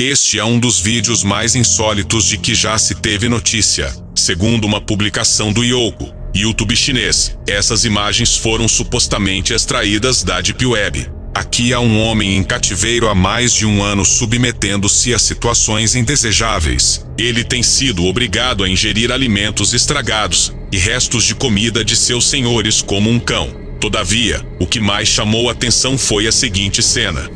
Este é um dos vídeos mais insólitos de que já se teve notícia. Segundo uma publicação do Yoko, YouTube chinês, essas imagens foram supostamente extraídas da Deep Web. Aqui há um homem em cativeiro há mais de um ano submetendo-se a situações indesejáveis. Ele tem sido obrigado a ingerir alimentos estragados e restos de comida de seus senhores como um cão. Todavia, o que mais chamou atenção foi a seguinte cena.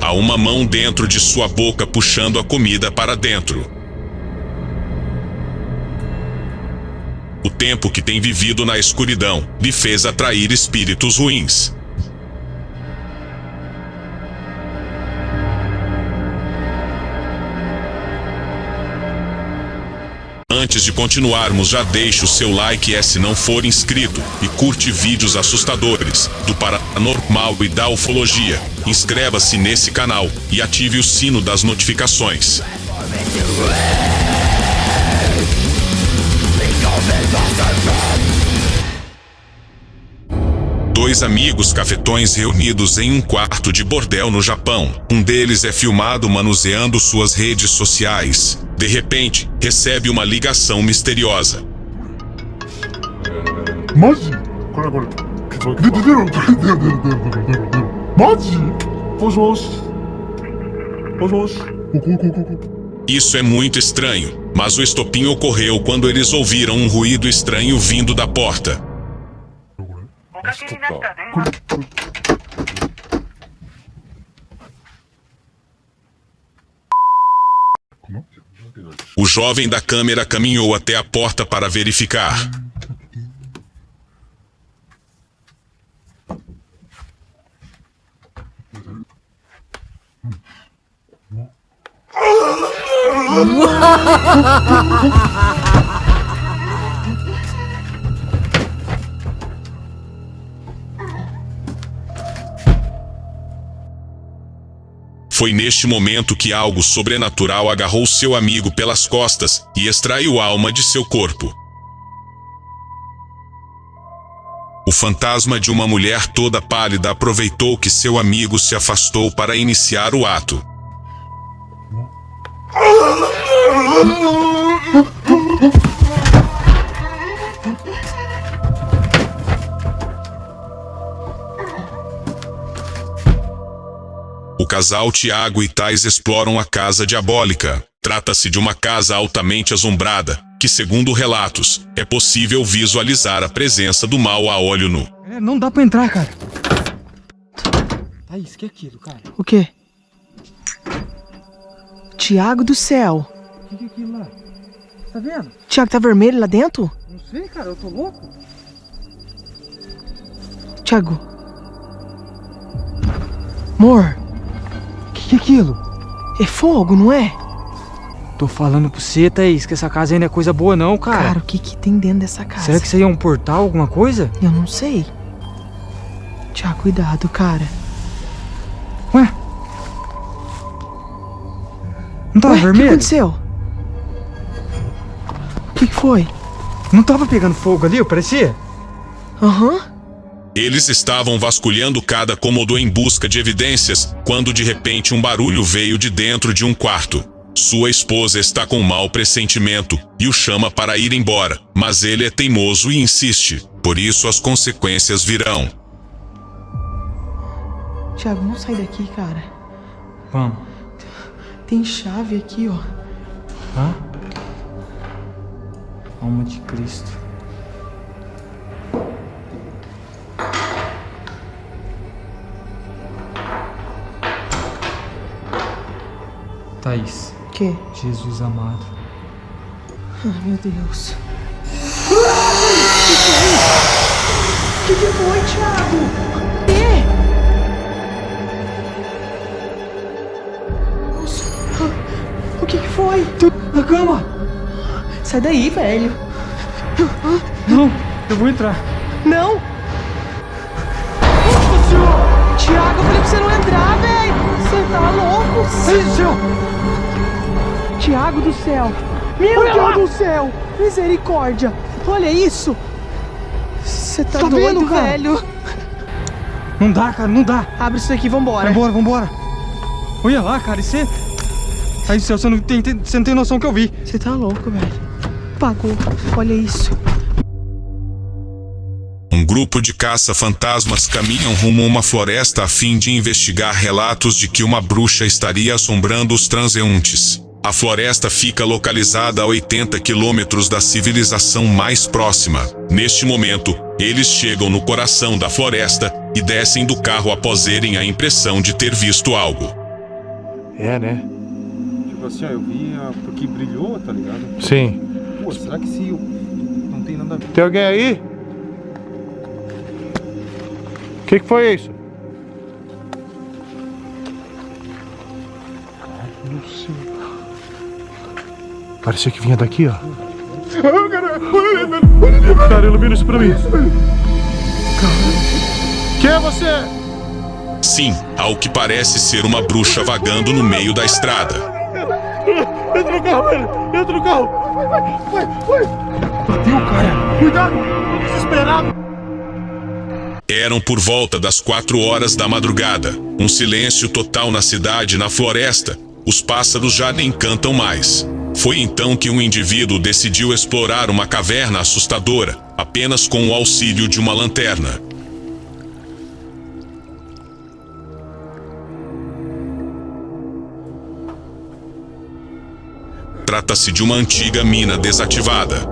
Há uma mão dentro de sua boca puxando a comida para dentro. O tempo que tem vivido na escuridão lhe fez atrair espíritos ruins. Antes de continuarmos, já deixe o seu like e se não for inscrito e curte vídeos assustadores do paranormal e da ufologia. Inscreva-se nesse canal e ative o sino das notificações. Dois amigos cafetões reunidos em um quarto de bordel no Japão. Um deles é filmado manuseando suas redes sociais. De repente, recebe uma ligação misteriosa. Isso é muito estranho, mas o estopim ocorreu quando eles ouviram um ruído estranho vindo da porta. O jovem da câmera caminhou até a porta para verificar. Foi neste momento que algo sobrenatural agarrou seu amigo pelas costas e extraiu a alma de seu corpo. O fantasma de uma mulher toda pálida aproveitou que seu amigo se afastou para iniciar o ato. Casal Tiago e Tais exploram a casa diabólica. Trata-se de uma casa altamente assombrada, que, segundo relatos, é possível visualizar a presença do mal a olho nu. É, não dá pra entrar, cara. Thaís, que é aquilo, cara? O quê? Tiago do céu. O que, que é aquilo lá? Tá vendo? Tiago tá vermelho lá dentro? Não sei, cara, eu tô louco. Tiago. Amor, O que, é aquilo? é fogo, não é? Tô falando pra você, Thaís, que essa casa não é coisa boa não, cara. Cara, o que que tem dentro dessa casa? Será que isso aí é um portal, alguma coisa? Eu não sei. Tiago, cuidado, cara. Ué? Não tava Ué, o que vermelho? aconteceu? O que que foi? Não tava pegando fogo ali, parecia? Aham. Eles estavam vasculhando cada cômodo em busca de evidências, quando de repente um barulho veio de dentro de um quarto. Sua esposa está com mau pressentimento e o chama para ir embora, mas ele é teimoso e insiste, por isso as consequências virão. Tiago, não sai daqui, cara. Vamos. Tem chave aqui, ó. Hã? Alma de Cristo. Thaís, O quê? Jesus amado. Ai, meu Deus. O que, que foi, Thiago? Nossa. O que, que foi? Na cama! Sai daí, velho. Não, eu vou entrar. Não! Nossa senhora! Thiago, eu falei pra você não entrar, velho! Você tá louco? Sai do céu! Tiago do céu! Meu Deus do céu! Misericórdia! Olha isso! Você tá, Tá doido, vendo, cara? velho? Não dá, cara, não dá. Abre isso daqui, vambora. Vambora, vambora. Olha lá, cara, isso é... Aí, céu, você não tem, tem- você não tem noção que eu vi. Você tá louco, velho. Pagou. Olha isso. Um grupo de caça-fantasmas caminham rumo a uma floresta a fim de investigar relatos de que uma bruxa estaria assombrando os transeuntes. A floresta fica localizada a 80 quilômetros da civilização mais próxima. Neste momento, eles chegam no coração da floresta e descem do carro após terem a impressão de ter visto algo. É, né? Tipo assim, ó, eu vi a... porque brilhou, tá ligado? Sim. Pô, será que se eu... não tem nada a ver? Tem alguém aí? O que, que foi isso? Não sei. Parecia que vinha daqui, ó. Cara, ilumina isso pra mim. Quem é você? Sim, ao que parece ser uma bruxa vagando no meio da estrada. Entra no carro, velho! Entra no carro! Vai, vai, vai, vai! Bateu, cara! Cuidado! Tô desesperado! Eram por volta das quatro horas da madrugada. Um silêncio total na cidade e na floresta. Os pássaros já nem cantam mais. Foi então que um indivíduo decidiu explorar uma caverna assustadora, apenas com o auxílio de uma lanterna. Trata-se de uma antiga mina desativada.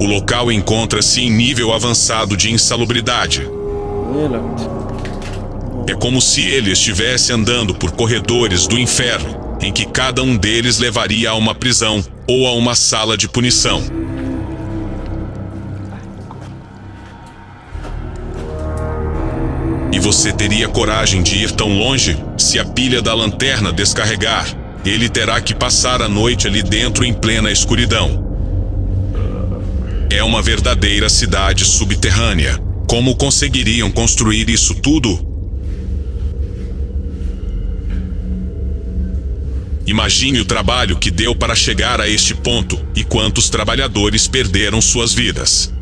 O local encontra-se em nível avançado de insalubridade. É como se ele estivesse andando por corredores do inferno, em que cada um deles levaria a uma prisão ou a uma sala de punição. E você teria coragem de ir tão longe? Se a pilha da lanterna descarregar, ele terá que passar a noite ali dentro em plena escuridão. É uma verdadeira cidade subterrânea. Como conseguiriam construir isso tudo? Imagine o trabalho que deu para chegar a este ponto e quantos trabalhadores perderam suas vidas.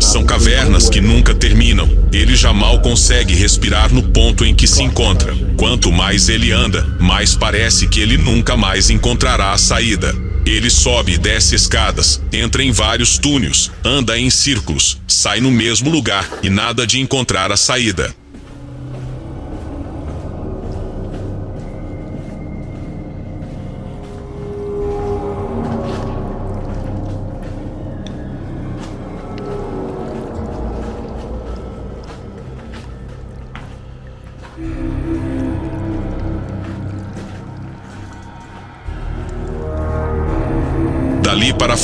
São cavernas que nunca terminam. Ele já mal consegue respirar no ponto em que se encontra. Quanto mais ele anda, mais parece que ele nunca mais encontrará a saída. Ele sobe e desce escadas, entra em vários túneis, anda em círculos, sai no mesmo lugar e nada de encontrar a saída.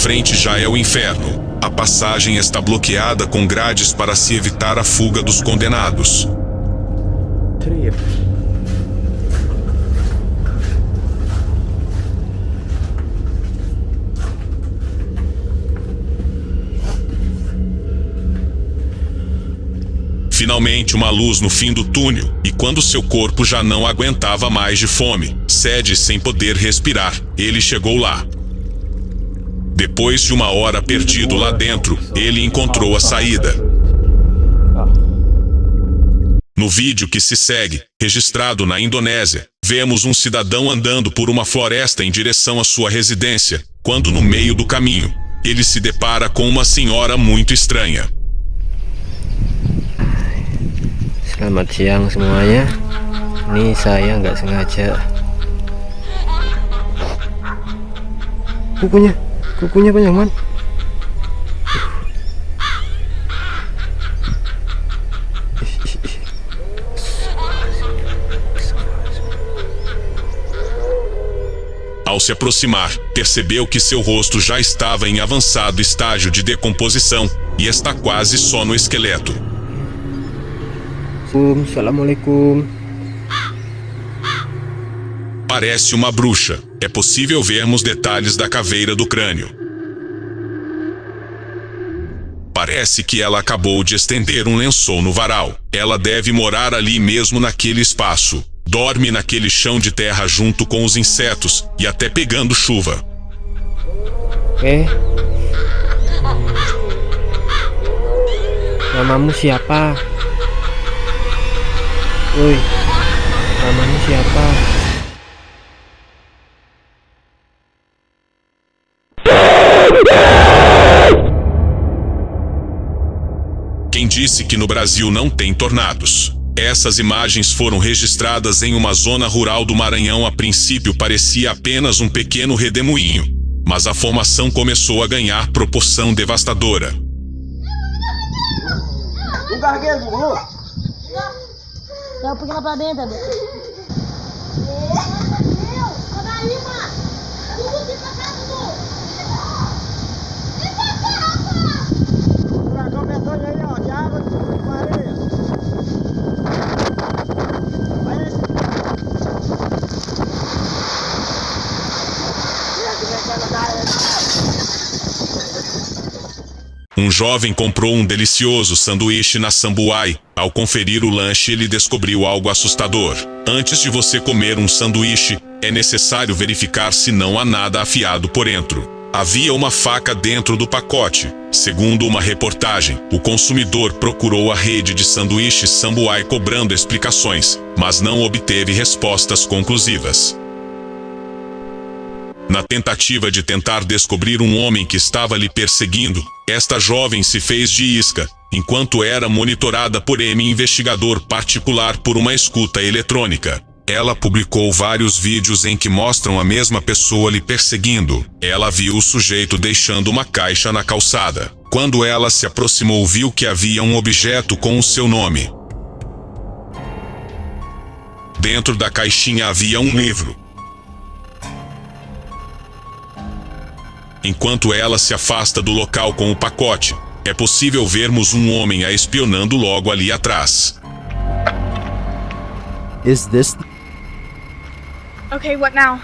Frente já é o inferno. A passagem está bloqueada com grades para se evitar a fuga dos condenados. Finalmente, uma luz no fim do túnel, e quando seu corpo já não aguentava mais de fome, sede sem poder respirar, ele chegou lá. Depois de uma hora perdido lá dentro, ele encontrou a saída. No vídeo que se segue, registrado na Indonésia, vemos um cidadão andando por uma floresta em direção à sua residência, quando no meio do caminho, ele se depara com uma senhora muito estranha. Selamat siang semuanya. Ini saya nggak sengaja. Kukunya, kukunya banyak man. Ao se aproximar, percebeu que seu rosto já estava em avançado estágio de decomposição e está quase só no esqueleto. Assalamualaikum. Parece uma bruxa. É possível vermos detalhes da caveira do crânio. Parece que ela acabou de estender um lençol no varal. Ela deve morar ali mesmo naquele espaço. Dorme naquele chão de terra junto com os insetos e até pegando chuva. Oke. Namamu siapa? Woi, namamu siapa? Quem disse que no Brasil não tem tornados? Essas imagens foram registradas em uma zona rural do Maranhão. A princípio parecia apenas um pequeno redemoinho, mas a formação começou a ganhar proporção devastadora. Não Lulu. Dá um pouquinho lá pra dentro, medonho aí, ó, de água, com areia. Vai esse. Vem aqui, vem aqui, da área. Um jovem comprou um delicioso sanduíche na Sambuai. Ao conferir o lanche, ele descobriu algo assustador. Antes de você comer um sanduíche, é necessário verificar se não há nada afiado por dentro. Havia uma faca dentro do pacote. Segundo uma reportagem, o consumidor procurou a rede de sanduíches Sambuai cobrando explicações, mas não obteve respostas conclusivas. Na tentativa de tentar descobrir um homem que estava lhe perseguindo, esta jovem se fez de isca, enquanto era monitorada por M investigador particular por uma escuta eletrônica. Ela publicou vários vídeos em que mostram a mesma pessoa lhe perseguindo. Ela viu o sujeito deixando uma caixa na calçada. Quando ela se aproximou, viu que havia um objeto com o seu nome. Dentro da caixinha havia um livro. Enquanto ela se afasta do local com o pacote, é possível vermos um homem a espionando logo ali atrás. Is this Okay, what now?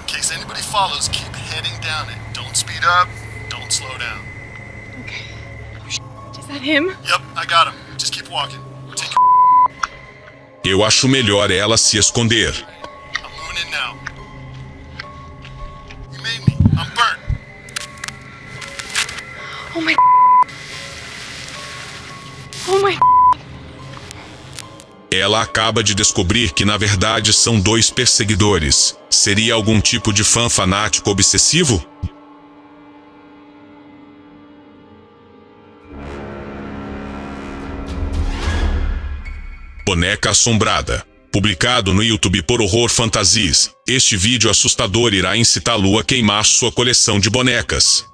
In case anybody follows, keep heading down it. Don't speed up, don't slow down. Okay. Is that him? Yep, I got him. Just keep walking. Take Eu acho melhor ela se esconder. I'm moving in now. You made me. I'm burnt. Oh my. Ela acaba de descobrir que na verdade são dois perseguidores. Seria algum tipo de fã fanático obsessivo? Boneca Assombrada. Publicado no YouTube por Horror Fantasies, este vídeo assustador irá incitá-lo a queimar sua coleção de bonecas.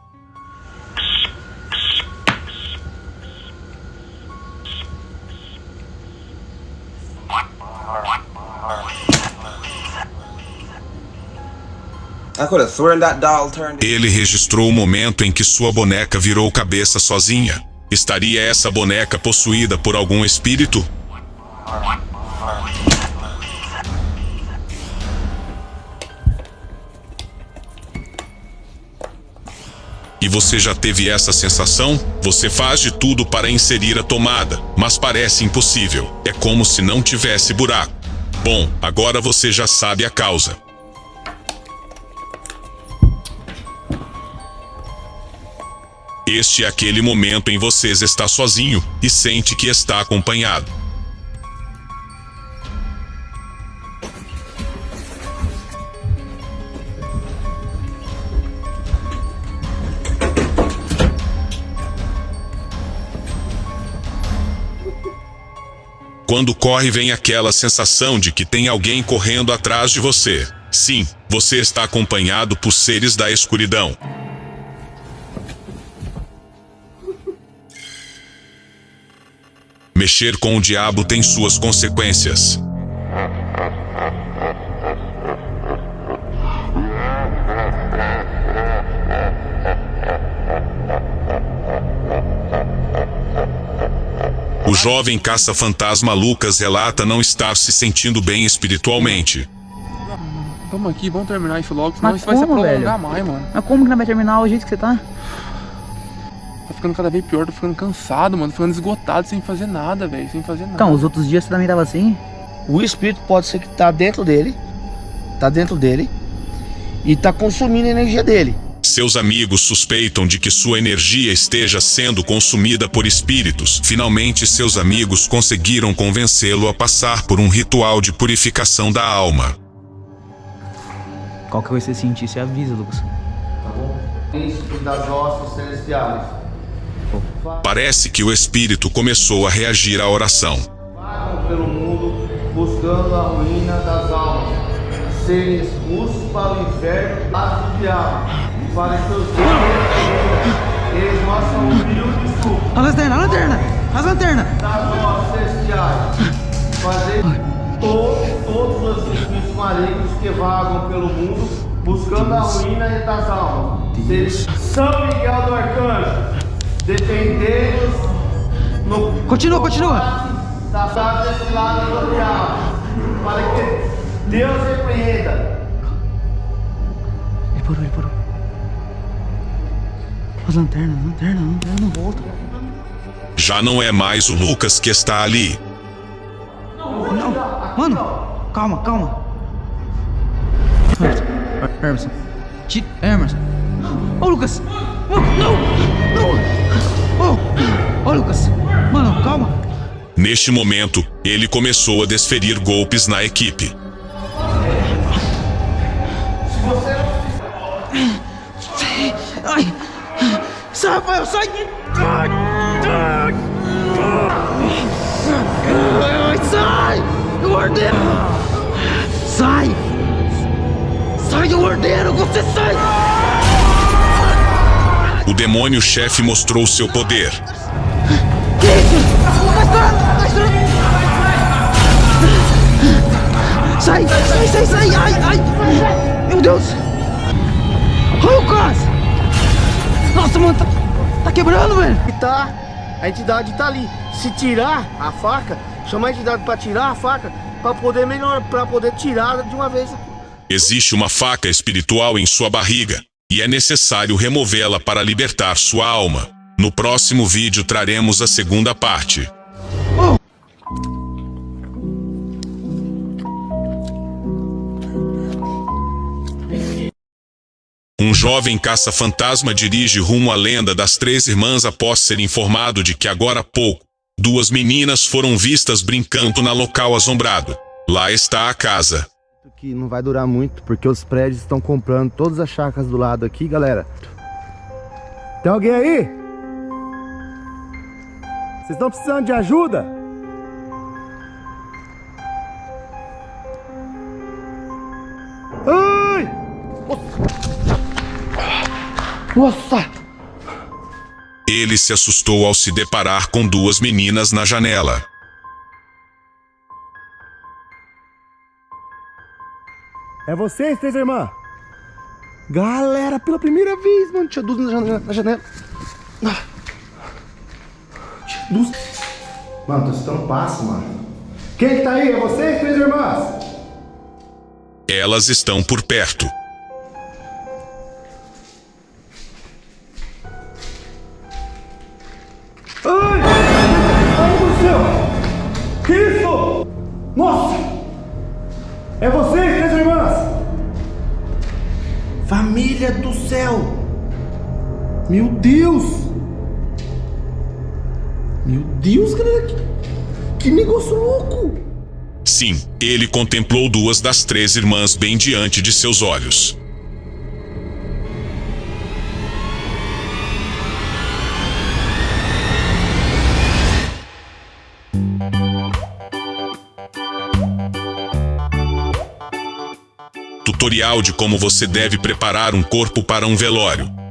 Ele registrou o momento em que sua boneca virou cabeça sozinha. Estaria essa boneca possuída por algum espírito? E você já teve essa sensação? Você faz de tudo para inserir a tomada, mas parece impossível. É como se não tivesse buraco. Bom, agora você já sabe a causa. Este é aquele momento em vocês está sozinho e sente que está acompanhado. Quando corre vem aquela sensação de que tem alguém correndo atrás de você. Sim, você está acompanhado por seres da escuridão. Mexer com o diabo tem suas consequências. O jovem caça-fantasma Lucas relata não estar se sentindo bem espiritualmente. Vamos aqui, vamos terminar isso logo, senão Mas isso vai se como, prolongar velho? mais, mano. Mas como que não vai terminar o jeito que você tá? Ficando cada vez pior, tô ficando cansado, mano. Tô ficando esgotado sem fazer nada, velho. Sem fazer nada. Então, os outros dias você também tava assim? O espírito pode ser que tá dentro dele, tá dentro dele e tá consumindo a energia dele. Seus amigos suspeitam de que sua energia esteja sendo consumida por espíritos. Finalmente, seus amigos conseguiram convencê-lo a passar por um ritual de purificação da alma. Qual que vai ser sentir? Você avisa, Lucas. Tá bom? Príncipe das hostes celestiais. Parece que o espírito começou a reagir à oração. Vagam pelo mundo buscando a ruína das almas. Serem expulsos para o inferno lá do diabo. E para os seus deuses, eles mostram um humilde suco A lanterna, a lanterna! As lanternas! das hostes celestiais. Fazer todos, todos os espíritos malignos que vagam pelo mundo buscando a ruína das almas. São Miguel do Arcanjo, defendei-nos no Continua, continua. da cidade desse lado do diabo, para que Deus repreenda. Ele parou, ele parou. As lanternas, as lanternas, as lanternas não volta. Já não é mais o Lucas que está ali. Não, mano, calma, calma. Emerson, Emerson. Ô, Lucas! Ô, não! Não! Ô, ô, Lucas! Mano, calma. Neste momento, ele começou a desferir golpes na equipe. Ai! Sai, Rafael, sai! Ai, ai, ai, sai! Eu ordeno! Sai! Sai, eu ordeno! Você sai! O demônio chefe mostrou seu poder. Sai, sai, sai, sai! Ai, ai! Meu Deus! Lucas! Nossa, mano, tá, tá quebrando, velho! E tá, a entidade tá ali. Se tirar a faca, chama a entidade para tirar a faca, para poder melhorar, para poder tirar de uma vez. Existe uma faca espiritual em sua barriga, e é necessário removê-la para libertar sua alma. No próximo vídeo traremos a segunda parte. Um jovem caça-fantasma dirige rumo à lenda das três irmãs após ser informado de que agora há pouco, duas meninas foram vistas brincando na local assombrado. Lá está a casa. Que não vai durar muito, porque os prédios estão comprando todas as chácaras do lado aqui, galera. Tem alguém aí? Vocês estão precisando de ajuda? Ai! Nossa! Ele se assustou ao se deparar com duas meninas na janela. É vocês, três irmãs? Galera, pela primeira vez, mano. Tinha duas na janela. Na janela. Ah. Tinha duas. Mano, tô escutando passo, mano. Quem que tá aí? É vocês, três irmãs? Elas estão por perto. Céu! Meu Deus! Meu Deus, galera! Que, que negócio louco! Sim, ele contemplou duas das três irmãs bem diante de seus olhos. Tutorial de como você deve preparar um corpo para um velório.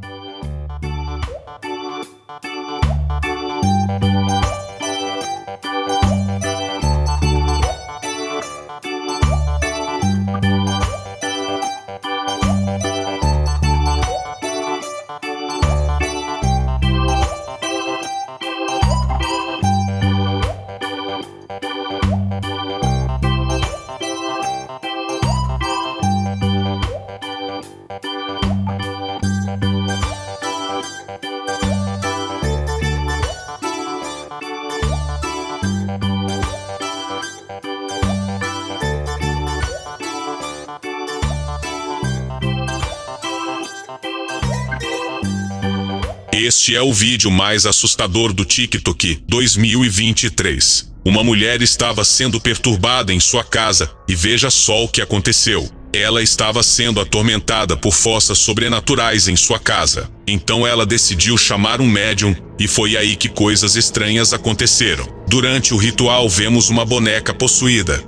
Este é o vídeo mais assustador do TikTok 2023. Uma mulher estava sendo perturbada em sua casa e veja só o que aconteceu. Ela estava sendo atormentada por forças sobrenaturais em sua casa. Então ela decidiu chamar um médium e foi aí que coisas estranhas aconteceram. Durante o ritual vemos uma boneca possuída.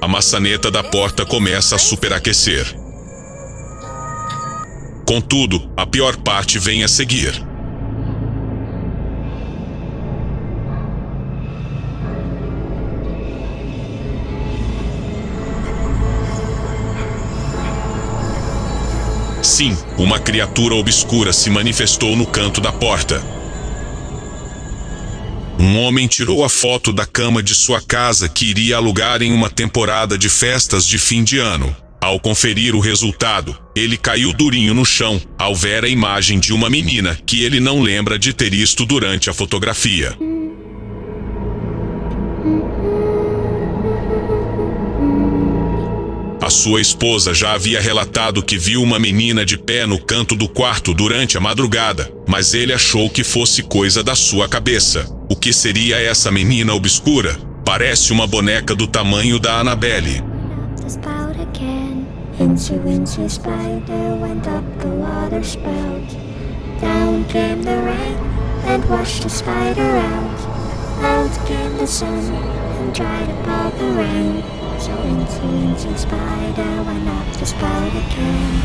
A maçaneta da porta começa a superaquecer. Contudo, a pior parte vem a seguir. Sim, uma criatura obscura se manifestou no canto da porta. Um homem tirou a foto da cama de sua casa que iria alugar em uma temporada de festas de fim de ano. Ao conferir o resultado, ele caiu durinho no chão ao ver a imagem de uma menina que ele não lembra de ter visto durante a fotografia. A sua esposa já havia relatado que viu uma menina de pé no canto do quarto durante a madrugada, mas ele achou que fosse coisa da sua cabeça. O que seria essa menina obscura? Parece uma boneca do tamanho da Annabelle. Incy Wincy Spider went up the water spout. Down came the rain and washed the spider out. Out came the sun and dried up all the rain. So Incy Wincy Spider went up the spout again.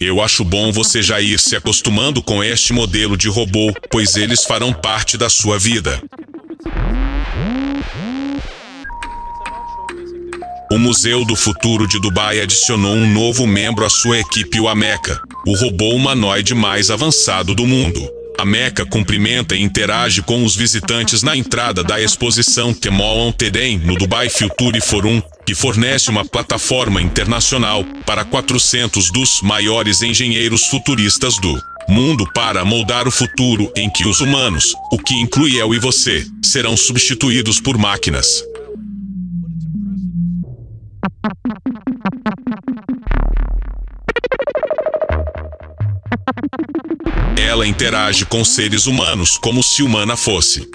Eu acho bom você já ir se acostumando com este modelo de robô, pois eles farão parte da sua vida. O Museu do Futuro de Dubai adicionou um novo membro à sua equipe, o Ameca, o robô humanoide mais avançado do mundo. A Meca cumprimenta e interage com os visitantes na entrada da exposição Temol on Teden no Dubai Future Forum, que fornece uma plataforma internacional para 400 dos maiores engenheiros futuristas do mundo para moldar o futuro em que os humanos, o que inclui eu e você, serão substituídos por máquinas. Ela interage com seres humanos como se humana fosse.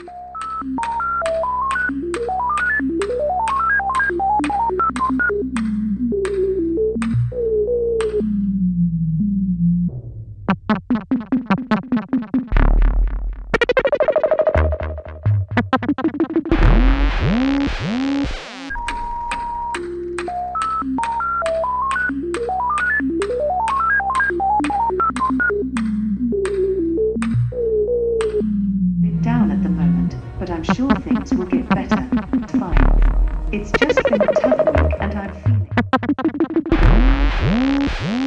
Mm-hmm.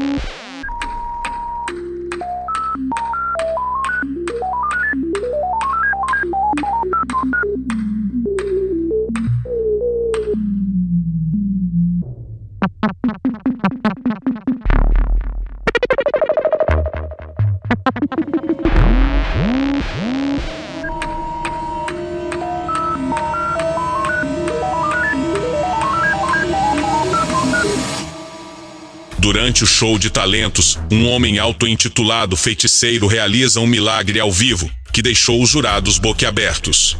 Durante o show de talentos, um homem auto-intitulado feiticeiro realiza um milagre ao vivo, que deixou os jurados boquiabertos.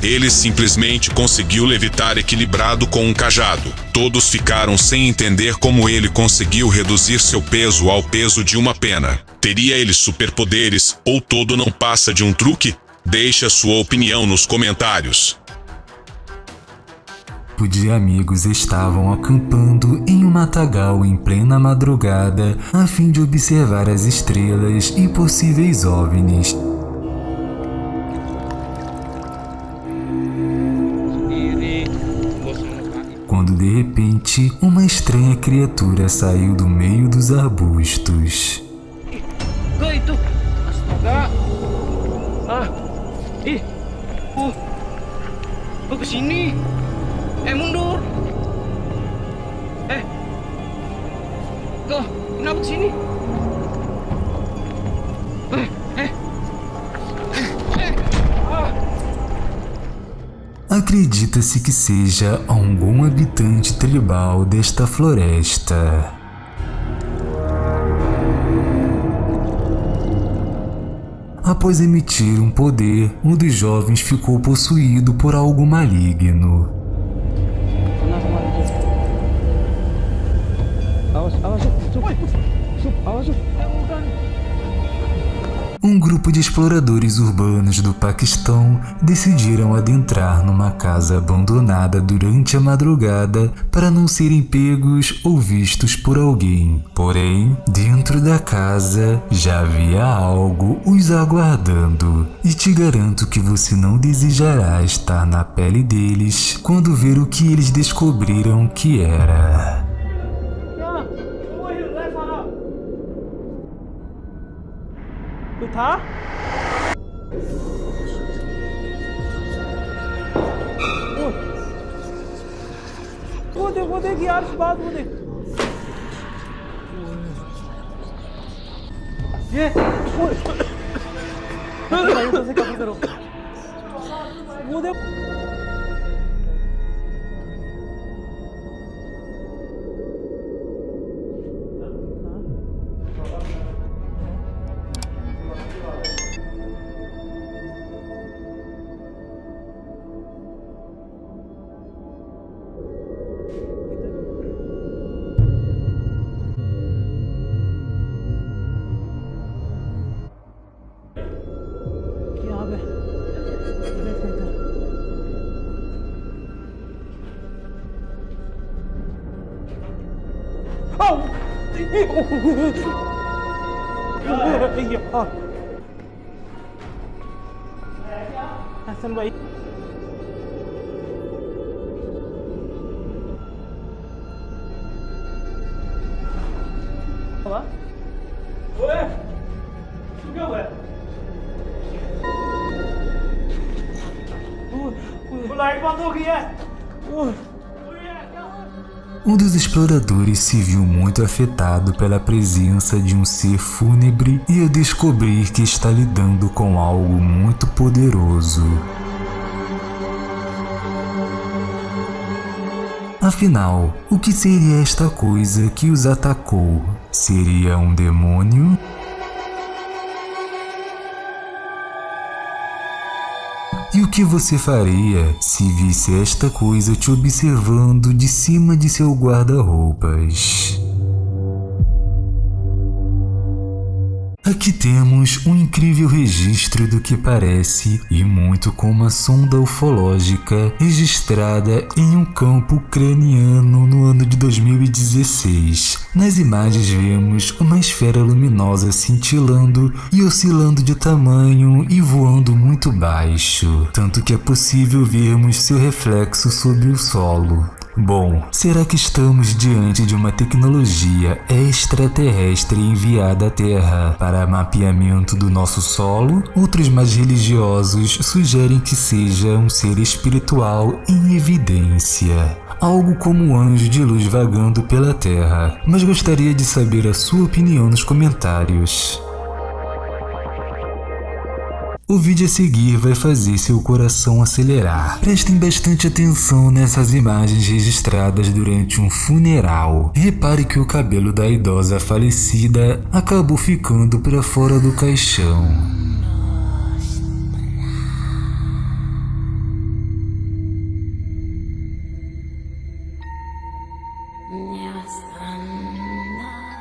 Ele simplesmente conseguiu levitar equilibrado com um cajado. Todos ficaram sem entender como ele conseguiu reduzir seu peso ao peso de uma pena. Teria ele superpoderes ou todo não passa de um truque? Deixe a sua opinião nos comentários. grupo de amigos estavam acampando em um matagal em plena madrugada a fim de observar as estrelas e possíveis OVNIs. Quando de repente, uma estranha criatura saiu do meio dos arbustos. Eh, oh. oh, ih uh lu kesini eh mundur. Eh. Kok kenapa kesini eh, eh. eh ah. Acredita-se que seja algum habitante tribal desta floresta. Após emitir um poder, um dos jovens ficou possuído por algo maligno. Um grupo de exploradores urbanos do Paquistão decidiram adentrar numa casa abandonada durante a madrugada para não serem pegos ou vistos por alguém. Porém, dentro da casa já havia algo os aguardando, e te garanto que você não desejará estar na pele deles quando ver o que eles descobriram que era. था। वो देख वो देख यार बात वो देख। ये वो करो। देख। हसन भाई। ओए क्या हुआ? लाइट बंद हो गई है। Um dos exploradores se viu muito afetado pela presença de um ser fúnebre e a descobrir que está lidando com algo muito poderoso. Afinal, o que seria esta coisa que os atacou? Seria um demônio? O que você faria se visse esta coisa te observando de cima de seu guarda-roupas? Aqui temos um incrível registro do que parece e muito com uma sonda ufológica registrada em um campo ucraniano no ano de 2016. Nas imagens vemos uma esfera luminosa cintilando e oscilando de tamanho e voando muito baixo, tanto que é possível vermos seu reflexo sobre o solo. Bom, será que estamos diante de uma tecnologia extraterrestre enviada à Terra para mapeamento do nosso solo? Outros mais religiosos sugerem que seja um ser espiritual em evidência. Algo como um anjo de luz vagando pela Terra, mas gostaria de saber a sua opinião nos comentários. O vídeo a seguir vai fazer seu coração acelerar. Prestem bastante atenção nessas imagens registradas durante um funeral. Repare que o cabelo da idosa falecida acabou ficando para fora do caixão.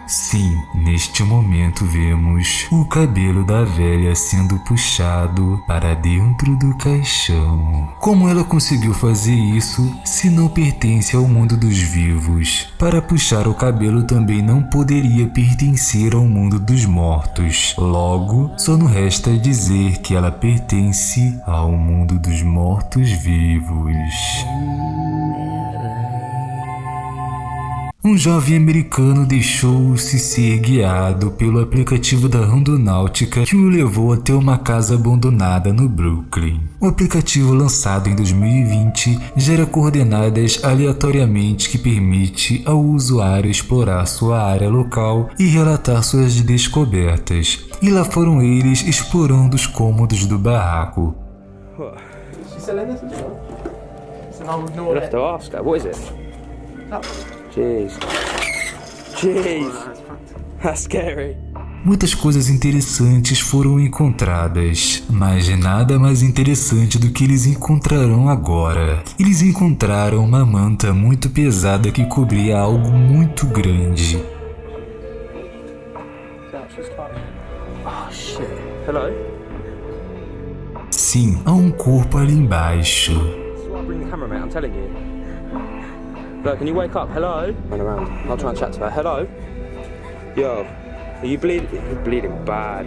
Sim, neste momento vemos o cabelo da velha sendo puxado para dentro do caixão. Como ela conseguiu fazer isso se não pertence ao mundo dos vivos? Para puxar o cabelo também não poderia pertencer ao mundo dos mortos. Logo, só não resta dizer que ela pertence ao mundo dos mortos-vivos. Um jovem americano deixou-se ser guiado pelo aplicativo da Rondonáutica que o levou até uma casa abandonada no Brooklyn. O aplicativo lançado em 2020 gera coordenadas aleatoriamente que permite ao usuário explorar sua área local e relatar suas descobertas. E lá foram eles explorando os cômodos do barraco. We'll have to ask her. What is it? Jeez. Jeez. That's scary. Muitas coisas interessantes foram encontradas, mas nada mais interessante do que eles encontrarão agora. Eles encontraram uma manta muito pesada que cobria algo muito grande. Oh? Sim, há um corpo ali embaixo. Look, can you wake up? Hello? Run around. I'll try and chat to her. Hello? Yo, are you bleeding? You're bleeding bad.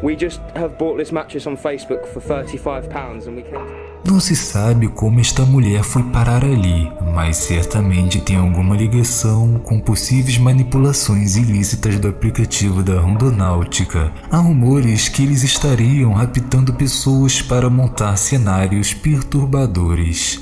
We just have bought this mattress on Facebook for £35 and we came. Não se sabe como esta mulher foi parar ali, mas certamente tem alguma ligação com possíveis manipulações ilícitas do aplicativo da Rondonáutica. Há rumores que eles estariam raptando pessoas para montar cenários perturbadores.